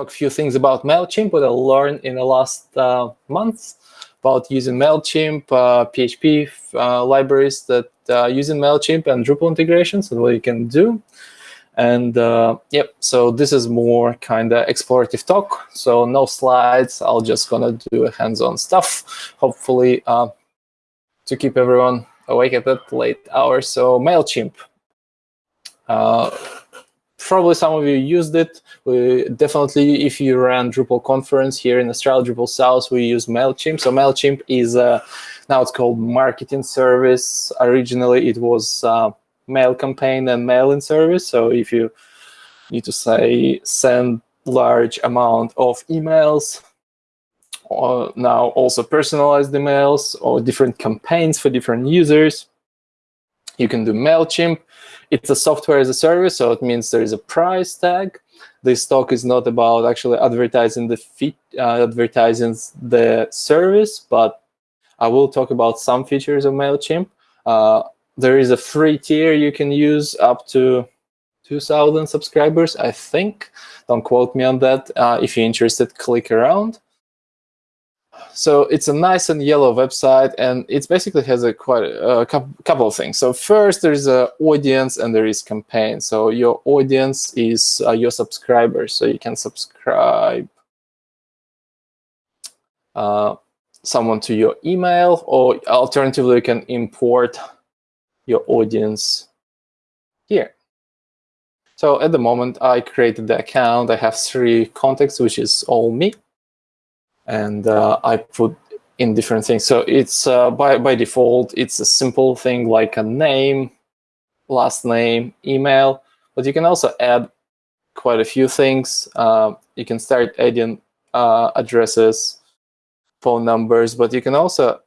talk a few things about MailChimp, what I learned in the last uh, months about using MailChimp, uh, PHP uh, libraries that uh, using MailChimp and Drupal integrations and what you can do. And uh, yep, so this is more kind of explorative talk. So no slides. I'll just gonna do a hands-on stuff. Hopefully uh, to keep everyone awake at that late hour. So Mailchimp. Uh, probably some of you used it. We definitely, if you ran Drupal conference here in Australia, Drupal South, we use Mailchimp. So Mailchimp is uh, now it's called marketing service. Originally, it was uh, mail campaign and mail-in service. So if you need to say send large amount of emails, or now also personalized emails or different campaigns for different users, you can do MailChimp. It's a software as a service, so it means there is a price tag. This talk is not about actually advertising the feed, uh, advertising the service, but I will talk about some features of MailChimp. Uh, there is a free tier you can use up to 2,000 subscribers, I think. Don't quote me on that. Uh, if you're interested, click around. So it's a nice and yellow website, and it basically has a quite a couple of things. So first, there is an audience and there is campaign. So your audience is uh, your subscribers, so you can subscribe uh, someone to your email, or alternatively, you can import your audience here. So at the moment, I created the account. I have three contacts, which is all me. And uh, I put in different things. So it's uh, by, by default, it's a simple thing like a name, last name, email, but you can also add quite a few things. Uh, you can start adding addresses, phone numbers, but you can also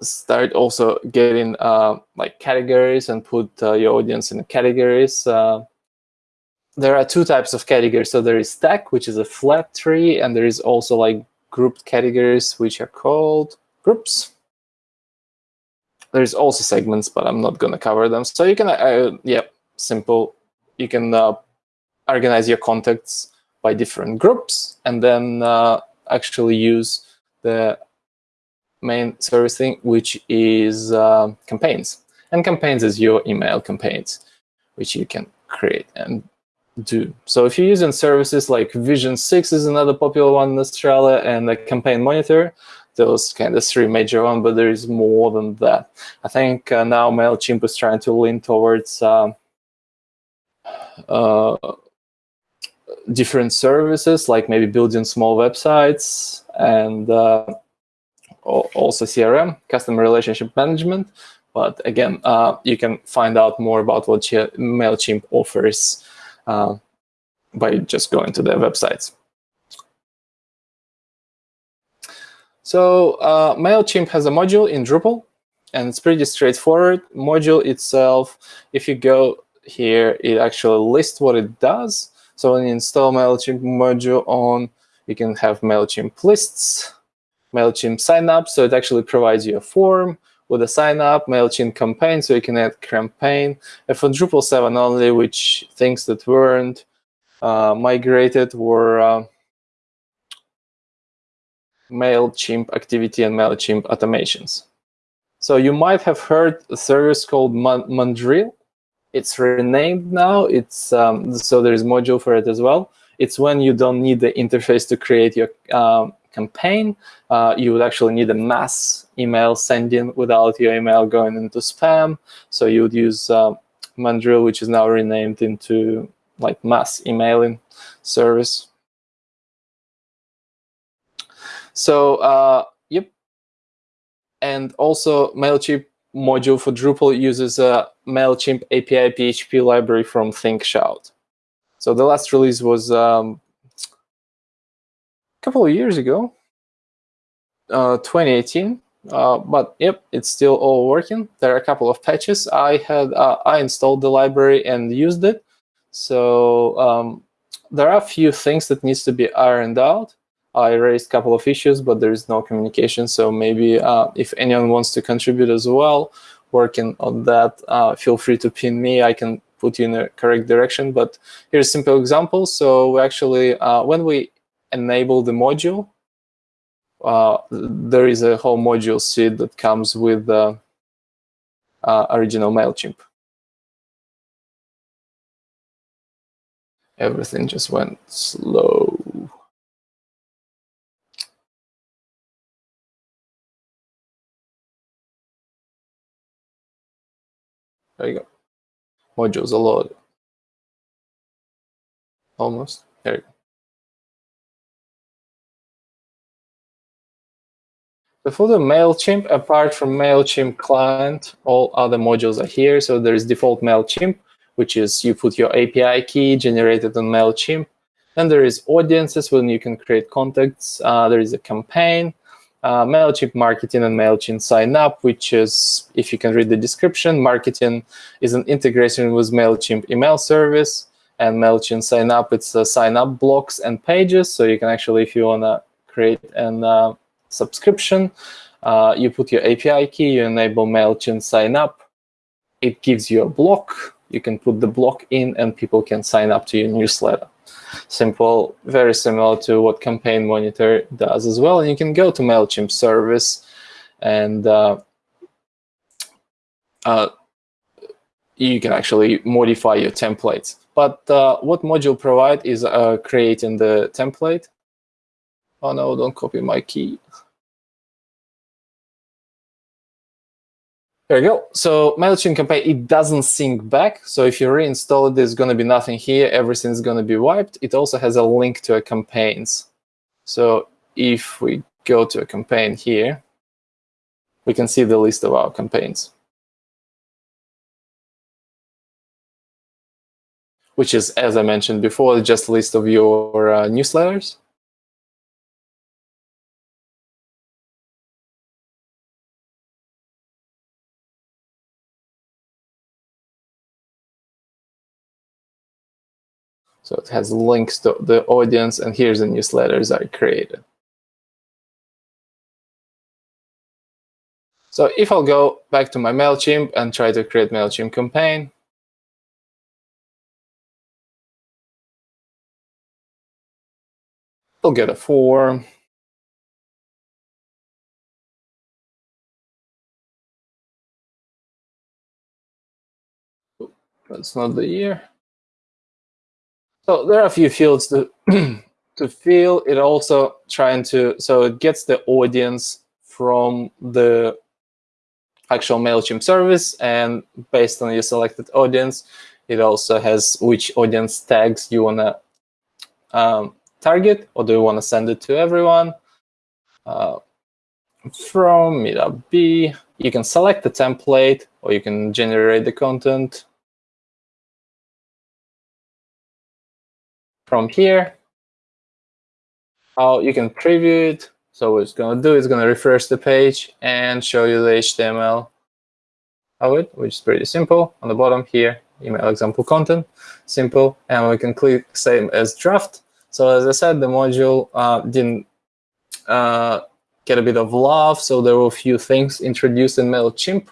start also getting uh, like categories and put uh, your audience in categories. Uh, there are two types of categories. So there is tags, which is a flat tree, and there is also like grouped categories, which are called groups. There's also segments, but I'm not going to cover them. So you can, uh, yeah, simple. You can uh, organize your contacts by different groups, and then uh, actually use the main service thing, which is uh, campaigns. And campaigns is your email campaigns, which you can create and do. So if you're using services like Vision 6 is another popular one in Australia, and the Campaign Monitor, those kind of three major ones, but there is more than that. I think uh, now MailChimp is trying to lean towards uh, uh, different services, like maybe building small websites and uh, also CRM, customer relationship management. But again, uh, you can find out more about what MailChimp offers uh, by just going to their websites. So uh, MailChimp has a module in Drupal, and it's pretty straightforward. Module itself, if you go here, it actually lists what it does. So when you install MailChimp module on, you can have MailChimp lists, MailChimp sign up. So it actually provides you a form with a sign up, MailChimp campaign, so you can add campaign. And for Drupal 7 only, which things that weren't uh, migrated were uh, MailChimp activity and MailChimp automations. So you might have heard a service called Mandrill. It's renamed now. It's um, So there is module for it as well. It's when you don't need the interface to create your um, campaign, uh, you would actually need a mass email sending without your email going into spam. So you would use uh, Mandrill, which is now renamed into like mass emailing service. So uh, yep, and also Mailchimp module for Drupal uses a Mailchimp API PHP library from ThinkShout. So the last release was um, couple of years ago, uh, 2018. Uh, but yep, it's still all working. There are a couple of patches. I had uh, I installed the library and used it. So um, there are a few things that needs to be ironed out. I raised a couple of issues, but there is no communication. So maybe uh, if anyone wants to contribute as well, working on that, uh, feel free to pin me. I can put you in the correct direction. But here's a simple example. So we actually, uh, when we enable the module, uh, there is a whole module seed that comes with the uh, original MailChimp. Everything just went slow. There you go. Modules a load. Almost. There you go. The MailChimp, apart from MailChimp client, all other modules are here. So there is default MailChimp, which is you put your API key generated on MailChimp. Then there is audiences when you can create contacts. Uh, there is a campaign, uh, MailChimp marketing and MailChimp sign up, which is, if you can read the description, marketing is an integration with MailChimp email service. And MailChimp sign up, it's uh, sign up blocks and pages. So you can actually, if you want to create an uh, subscription, uh, you put your API key, you enable MailChimp sign up. It gives you a block. You can put the block in and people can sign up to your newsletter simple, very similar to what Campaign Monitor does as well. And you can go to MailChimp service and uh, uh, you can actually modify your templates. But uh, what module provide is uh, creating the template. Oh no, don't copy my key. There you go. So MailChimp campaign, it doesn't sync back. So if you reinstall it, there's going to be nothing here. Everything's going to be wiped. It also has a link to a campaigns. So if we go to a campaign here, we can see the list of our campaigns. Which is, as I mentioned before, just a list of your uh, newsletters. So it has links to the audience, and here's the newsletters I created. So if I'll go back to my MailChimp and try to create MailChimp campaign, I'll get a form. That's not the year. So there are a few fields to to fill. It also trying to so it gets the audience from the actual Mailchimp service, and based on your selected audience, it also has which audience tags you wanna um, target, or do you want to send it to everyone? Uh, from Meetup B, you can select the template, or you can generate the content from here, how you can preview it. So what it's going to do is going to refresh the page and show you the HTML of it, which is pretty simple. On the bottom here, email example content, simple. And we can click same as draft. So as I said, the module uh, didn't uh, get a bit of love. So there were a few things introduced in MailChimp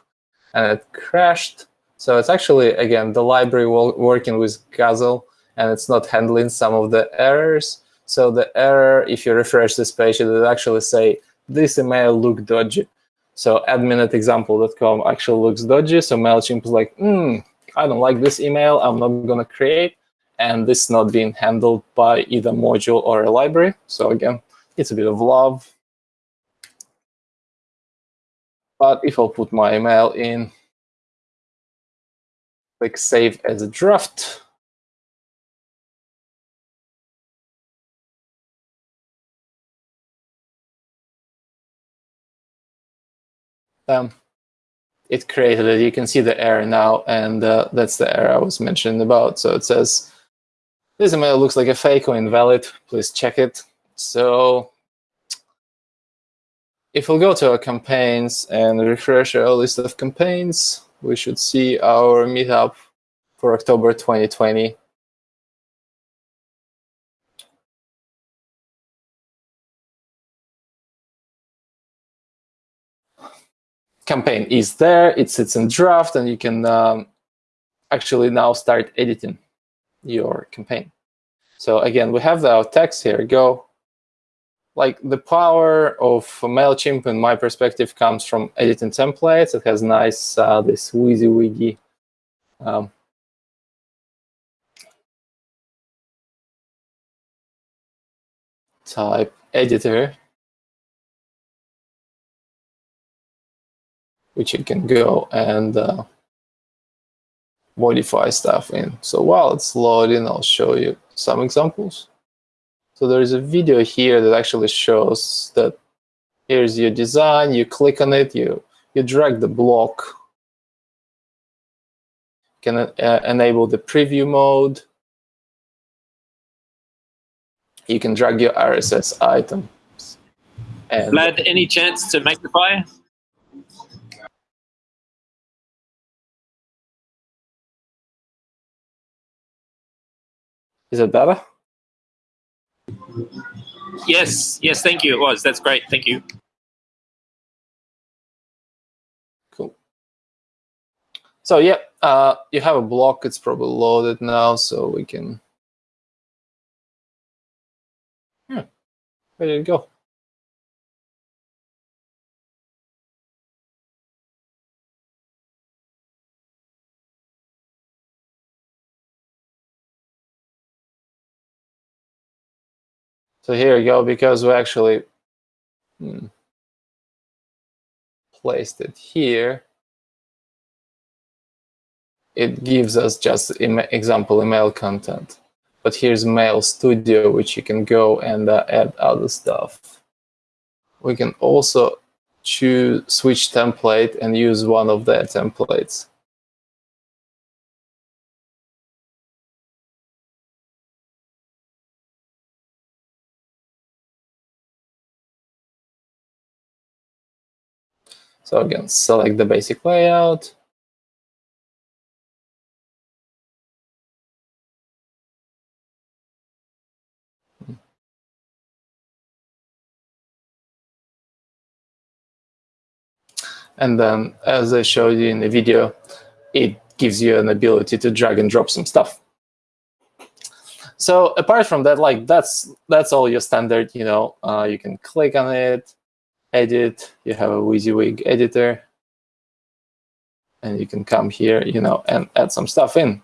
and it crashed. So it's actually, again, the library working with Guzzle and it's not handling some of the errors. So the error, if you refresh this page, it will actually say, this email look dodgy. So admin at example.com actually looks dodgy. So MailChimp is like, hmm, I don't like this email. I'm not going to create. And this is not being handled by either module or a library. So again, it's a bit of love. But if I'll put my email in, click save as a draft, um, it created it. You can see the error now, and uh, that's the error I was mentioning about. So it says, this email looks like a fake or invalid. Please check it. So if we'll go to our campaigns and refresh our list of campaigns, we should see our meetup for October 2020 campaign is there. It sits in draft, and you can um, actually now start editing your campaign. So again, we have our text here. Go like the power of MailChimp in my perspective comes from editing templates. It has nice, uh, this WYSIWYG um, type editor, which you can go and uh, modify stuff in. So while it's loading, I'll show you some examples. So there is a video here that actually shows that here's your design, you click on it, you, you drag the block, can uh, enable the preview mode. You can drag your RSS items. And Vlad, any chance to magnify? Is it better? Yes, yes, thank you. It was. That's great. Thank you. Cool. So yeah, uh, you have a block. It's probably loaded now, so we can. Hmm. Where did it go? So here you go, because we actually hmm, placed it here, it gives us just example email content. But here's Mail Studio, which you can go and uh, add other stuff. We can also choose switch template and use one of their templates. So again, select the basic layout. And then, as I showed you in the video, it gives you an ability to drag and drop some stuff. So apart from that, like that's that's all your standard. You know, uh, you can click on it, edit, you have a WYSIWYG editor, and you can come here, you know, and add some stuff in.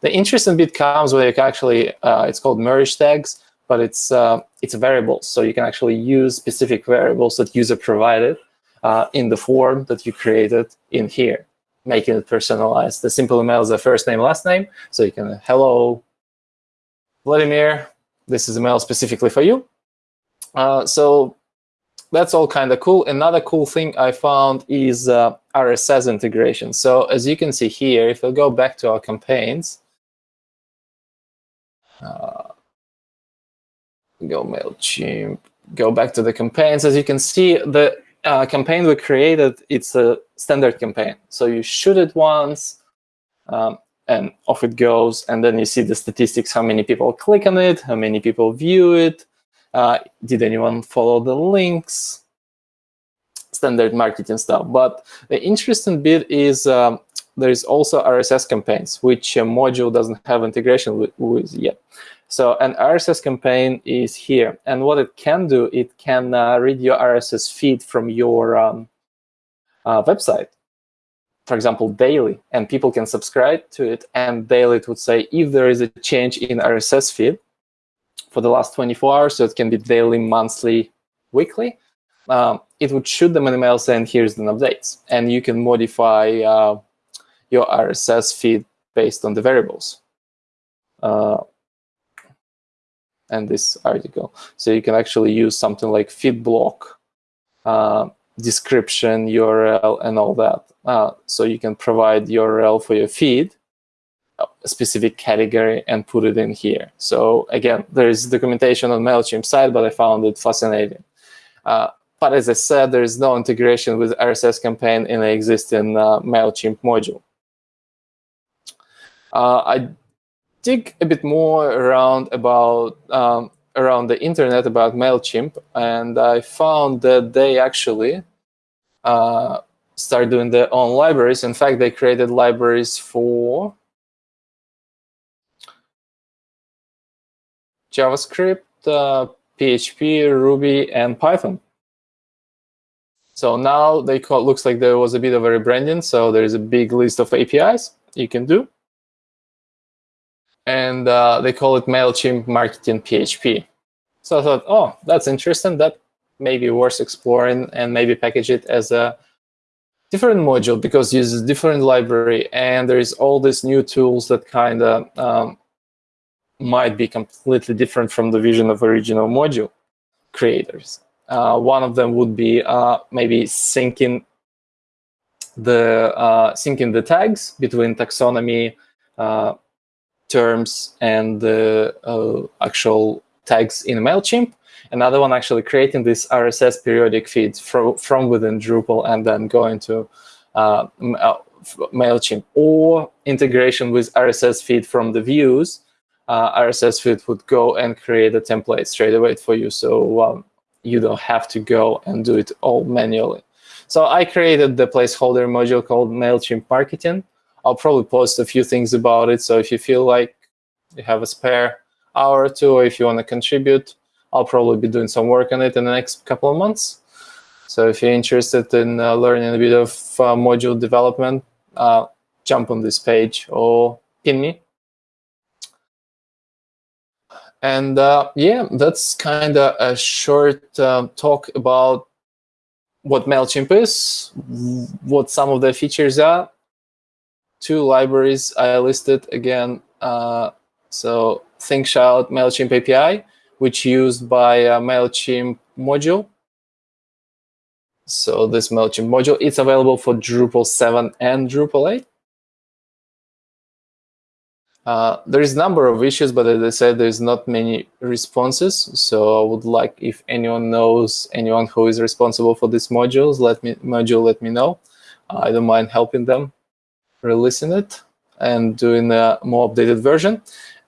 The interesting bit comes where you can actually, uh, it's called merge tags, but it's uh, it's variables. So you can actually use specific variables that user provided uh, in the form that you created in here, making it personalized. The simple email is the first name, last name. So you can, hello, Vladimir, this is email specifically for you. Uh, so that's all kind of cool. Another cool thing I found is uh, RSS integration. So as you can see here, if we go back to our campaigns, uh, go MailChimp, go back to the campaigns. As you can see, the uh, campaign we created, it's a standard campaign. So you shoot it once, um, and off it goes. And then you see the statistics, how many people click on it, how many people view it, uh, did anyone follow the links? Standard marketing stuff. But the interesting bit is um, there is also RSS campaigns, which a module doesn't have integration with, with, yet. So an RSS campaign is here. And what it can do, it can uh, read your RSS feed from your um, uh, website for example, daily, and people can subscribe to it, and daily it would say if there is a change in RSS feed, for the last 24 hours, so it can be daily, monthly, weekly. Um, it would shoot them an email saying, here's the updates. And you can modify uh, your RSS feed based on the variables. Uh, and this article. So you can actually use something like feed block, uh, description, URL, and all that. Uh, so you can provide URL for your feed a specific category and put it in here. So again, there is documentation on MailChimp side, but I found it fascinating. Uh, but as I said, there is no integration with RSS campaign in the existing uh, MailChimp module. Uh, I dig a bit more around about um, around the internet about MailChimp, and I found that they actually uh, start doing their own libraries. In fact, they created libraries for JavaScript, uh, PHP, Ruby, and Python. So now they call, looks like there was a bit of a rebranding. So there is a big list of APIs you can do. And uh, they call it MailChimp Marketing PHP. So I thought, oh, that's interesting. That may be worth exploring and maybe package it as a different module because it uses different library and there is all these new tools that kind of um, might be completely different from the vision of original module creators. Uh, one of them would be uh, maybe syncing the uh, syncing the tags between taxonomy uh, terms and the uh, actual tags in Mailchimp. Another one actually creating this RSS periodic feeds from from within Drupal and then going to uh, Mailchimp or integration with RSS feed from the views uh, RSS feed would go and create a template straight away for you. So um, you don't have to go and do it all manually. So I created the placeholder module called MailChimp Marketing. I'll probably post a few things about it. So if you feel like you have a spare hour or two, or if you want to contribute, I'll probably be doing some work on it in the next couple of months. So if you're interested in uh, learning a bit of uh, module development, uh, jump on this page or pin me and uh, yeah, that's kind of a short uh, talk about what MailChimp is, what some of the features are. Two libraries I listed again. Uh, so ThinkShout MailChimp API, which used by a MailChimp module. So this MailChimp module, it's available for Drupal 7 and Drupal 8. Uh, there is a number of issues, but as I said, there's not many responses. So I would like if anyone knows anyone who is responsible for these modules, let me module let me know. Uh, I don't mind helping them releasing it and doing a more updated version.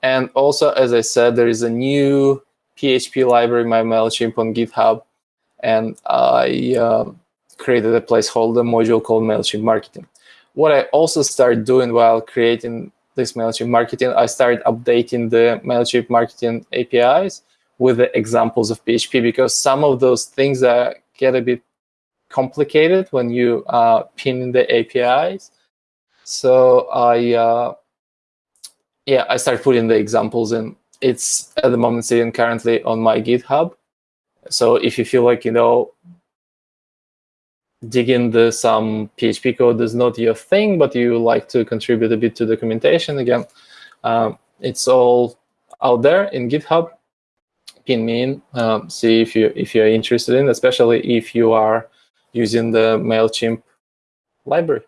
And also, as I said, there is a new PHP library, my MailChimp on GitHub, and I uh, created a placeholder module called MailChimp Marketing. What I also started doing while creating this MailChimp marketing, I started updating the MailChimp marketing APIs with the examples of PHP because some of those things get a bit complicated when you uh, pin the APIs. So I, uh, yeah, I started putting the examples in. It's at the moment sitting currently on my GitHub. So if you feel like, you know, dig into some PHP code is not your thing, but you like to contribute a bit to documentation, again, um, it's all out there in GitHub. Pin me in, um, see if you if you're interested in, especially if you are using the Mailchimp library.